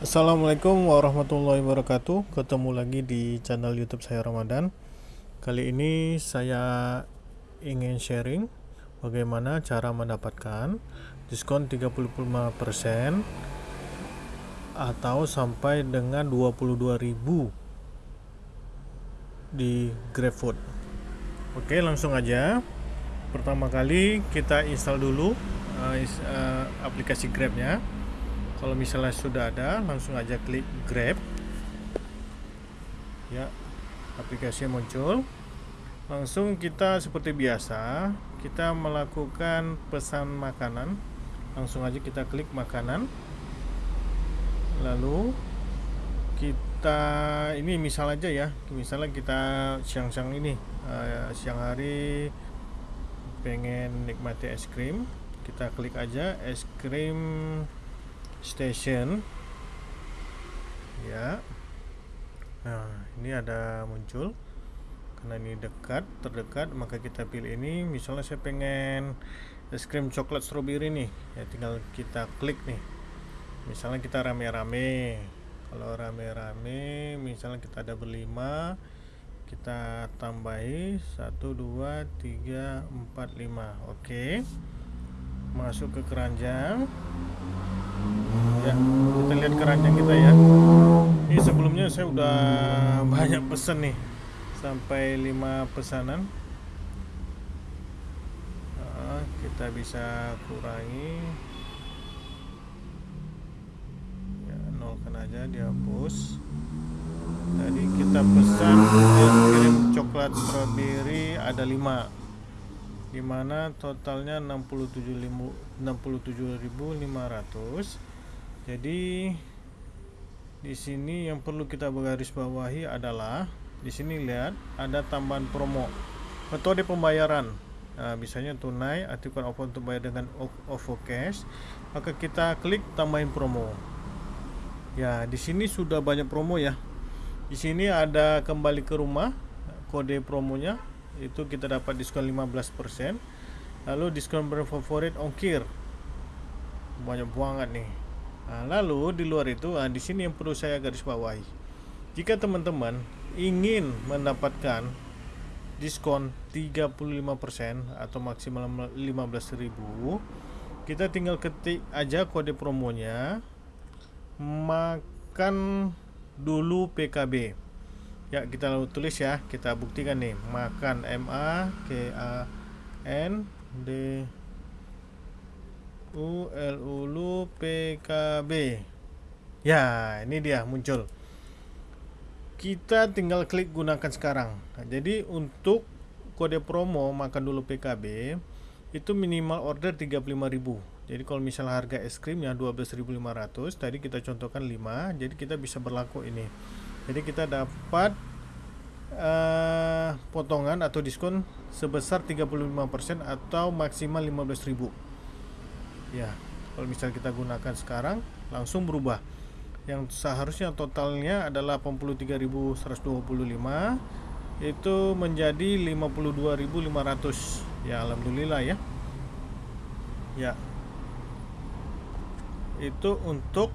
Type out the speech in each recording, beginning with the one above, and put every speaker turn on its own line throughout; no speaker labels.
Assalamualaikum warahmatullahi wabarakatuh. Ketemu lagi di channel youtube saya Ramadan. Kali ini saya ingin sharing Bagaimana cara mendapatkan diskon 35% Atau sampai dengan 22.000 Di GrabFood. Oke langsung aja. Pertama kali kita install dulu uh, uh, aplikasi Grabnya kalau misalnya sudah ada langsung aja klik grab. Ya aplikasi muncul. Langsung kita seperti biasa kita melakukan pesan makanan. Langsung aja kita klik makanan. Lalu kita ini misal aja ya. Misalnya kita siang-siang ini uh, siang hari pengen nikmati es krim kita klik aja es krim station. Ya. Nah ini ada muncul. Karena ini dekat terdekat maka kita pilih ini. Misalnya saya pengen es krim coklat strawberry nih. Ya tinggal kita klik nih. Misalnya kita rame-rame. Kalau rame-rame misalnya kita ada berlima kita tambahi 1 2 3 4 5 oke. Masuk ke keranjang ya kita lihat keranjang kita ya. Ini sebelumnya saya udah banyak pesan nih sampai 5 pesanan. Nah, kita bisa kurangi. Ya nolkan aja dihapus tadi kita pesan es krim coklat strawberry ada 5 di mana totalnya 67.500 jadi di sini yang perlu kita garis bawahi adalah di sini lihat ada tambahan promo. Metode pembayaran. Nah, misalnya tunai aktifkan OVO untuk bayar dengan OVO cash. Maka kita klik tambahin promo. Ya di sini sudah banyak promo ya. Di sini ada kembali ke rumah kode promonya itu kita dapat diskon 15% lalu diskon brand favorit ongkir. Banyak banget nih. Nah, lalu di luar itu nah, di sini yang perlu saya garis bawahi. Jika teman-teman ingin mendapatkan diskon 35% atau maksimal 15.000 kita tinggal ketik aja kode promonya makan dulu PKB Ya kita tulis ya. Kita buktikan nih. Makan M A K A N D U L U L U P K B. Ya ini dia muncul. Kita tinggal klik gunakan sekarang. Nah, Jadi untuk kode promo Makan dulu PKB Itu minimal order 35.000 jadi kalau misalnya harga es krimnya 12.500 tadi kita contohkan 5 jadi kita bisa berlaku ini jadi kita dapat uh, potongan atau diskon sebesar 35% atau maksimal 15.000 ya kalau misalnya kita gunakan sekarang langsung berubah. Yang seharusnya totalnya adalah 83.125 itu menjadi 52.500 ya Alhamdulillah ya. Ya. Itu untuk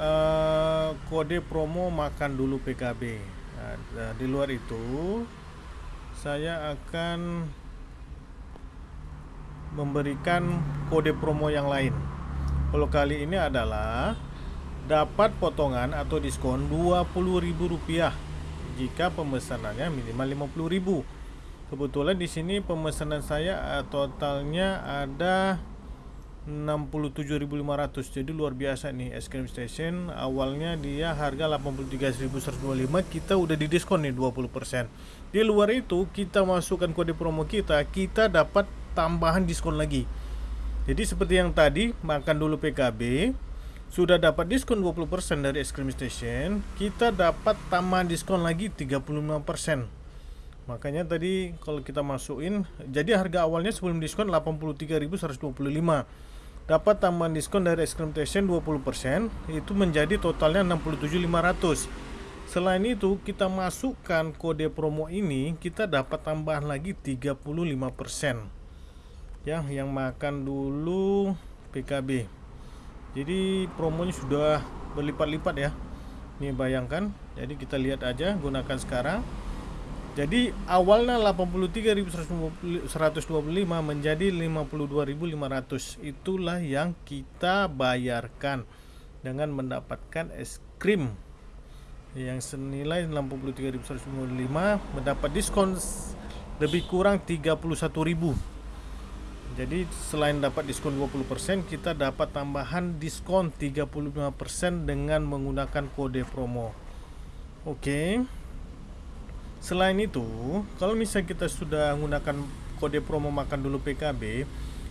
uh, kode promo makan dulu PKB nah, di luar itu saya akan memberikan kode promo yang lain. Kalau kali ini adalah dapat potongan atau diskon Rp20.000 jika pemesanannya minimal Rp50.000 kebetulan di sini pemesanan saya eh, totalnya ada 67.500 jadi luar biasa nih es krim station. Awalnya dia harga 83.125 kita udah di diskon nih 20% di luar itu kita masukkan kode promo kita kita dapat tambahan diskon lagi. Jadi seperti yang tadi makan dulu PKB sudah dapat diskon 20% dari es krim station. Kita dapat tambahan diskon lagi 35% makanya tadi kalau kita masukin jadi harga awalnya sebelum diskon 83.125 dapat tambahan diskon dari es krim Station 20% itu menjadi totalnya 67.500 selain itu kita masukkan kode promo ini kita dapat tambahan lagi 35% ya yang makan dulu PKB jadi promonya sudah berlipat-lipat ya. Ini bayangkan. Jadi kita lihat aja gunakan sekarang jadi awalnya 83.125 menjadi 52.500 itulah yang kita bayarkan dengan mendapatkan es krim yang senilai 63.155 mendapat diskon lebih kurang 31.000 jadi selain dapat diskon 20% kita dapat tambahan diskon 35% dengan menggunakan kode promo. Oke. okay. Selain itu kalau misalnya kita sudah menggunakan kode promo makan dulu PKB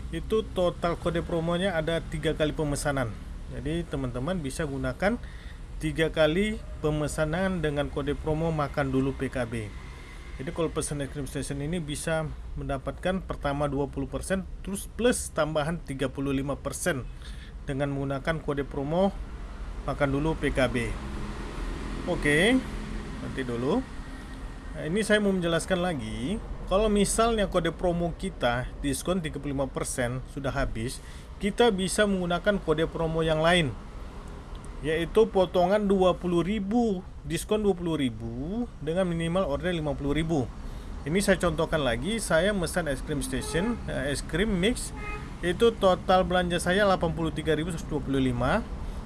itu total kode promonya ada tiga kali pemesanan. Jadi teman-teman bisa gunakan tiga kali pemesanan dengan kode promo makan dulu PKB jadi kalau pesan es krim station ini bisa mendapatkan pertama 20% terus plus tambahan 35% dengan menggunakan kode promo makan dulu PKB oke nanti dulu nah, ini saya mau menjelaskan lagi kalau misalnya kode promo kita diskon 35% sudah habis kita bisa menggunakan kode promo yang lain. Yaitu potongan 20.000 diskon 20.000 dengan minimal order 50.000 ini saya contohkan lagi saya mesan es krim station eh, es krim mix itu total belanja saya 83.125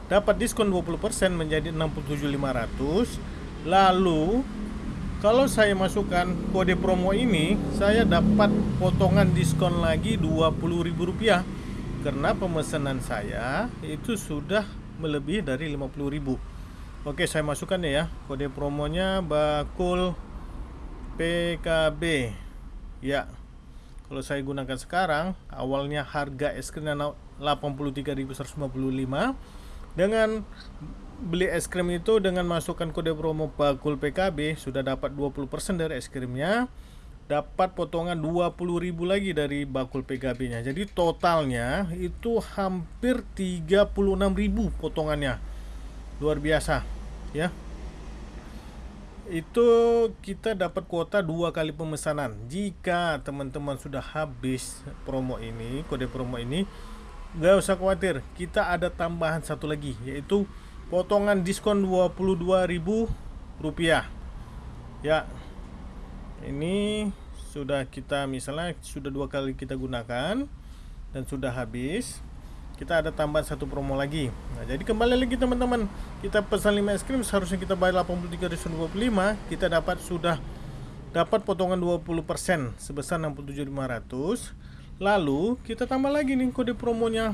dapat diskon 20% menjadi 67.500 lalu kalau saya masukkan kode promo ini saya dapat potongan diskon lagi Rp20.000 karena pemesanan saya itu sudah melebihi dari 50.000 Oke saya masukkan ya kode promonya bakul PKB ya kalau saya gunakan sekarang awalnya harga es krim 83.155 dengan beli es krim itu dengan masukkan kode promo bakul PKB sudah dapat 20% dari es krimnya. Dapat potongan 20.000 lagi dari bakul PKB nya jadi totalnya itu hampir 36.000 potongannya. Luar biasa ya. Itu kita dapat kuota dua kali pemesanan. Jika teman-teman sudah habis promo ini kode promo ini nggak usah khawatir. Kita ada tambahan satu lagi yaitu potongan diskon 22.000 rupiah. Ya ini sudah kita misalnya sudah dua kali kita gunakan dan sudah habis kita ada tambahan satu promo lagi. Nah jadi kembali lagi teman-teman kita pesan 5 es krim seharusnya kita bayar 83.25 kita dapat sudah dapat potongan 20% sebesar 67.500 lalu kita tambah lagi nih kode promonya.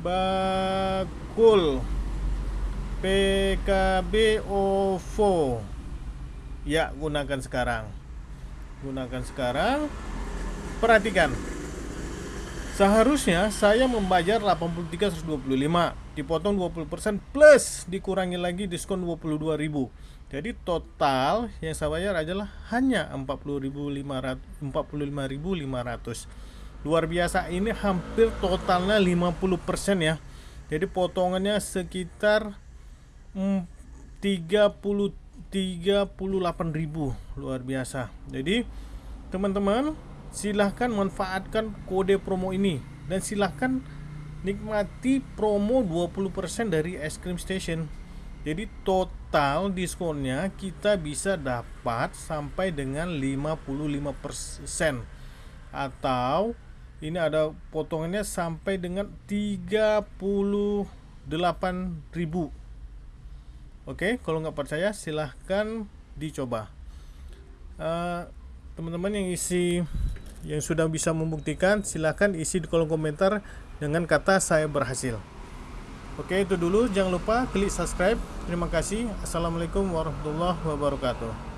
Bakul PKB OVO ya gunakan sekarang. Gunakan sekarang. Perhatikan. Seharusnya saya membayar 83.125 dipotong 20% plus dikurangi lagi diskon 22.000 jadi total yang saya bayar adalah hanya 40.500 45.500 luar biasa. Ini hampir totalnya 50% ya. Jadi potongannya sekitar 30 38.000 luar biasa. Jadi teman-teman silahkan manfaatkan kode promo ini. Dan silahkan nikmati promo 20% dari es krim station. Jadi total diskonnya kita bisa dapat sampai dengan 55% atau ini ada potongannya sampai dengan 38.000 Oke, kalau nggak percaya silahkan dicoba. eh, teman-teman yang isi yang sudah bisa membuktikan silahkan isi di kolom komentar dengan kata saya berhasil. Oke, itu dulu. Jangan lupa klik subscribe. Terima kasih. Assalamualaikum warahmatullahi wabarakatuh.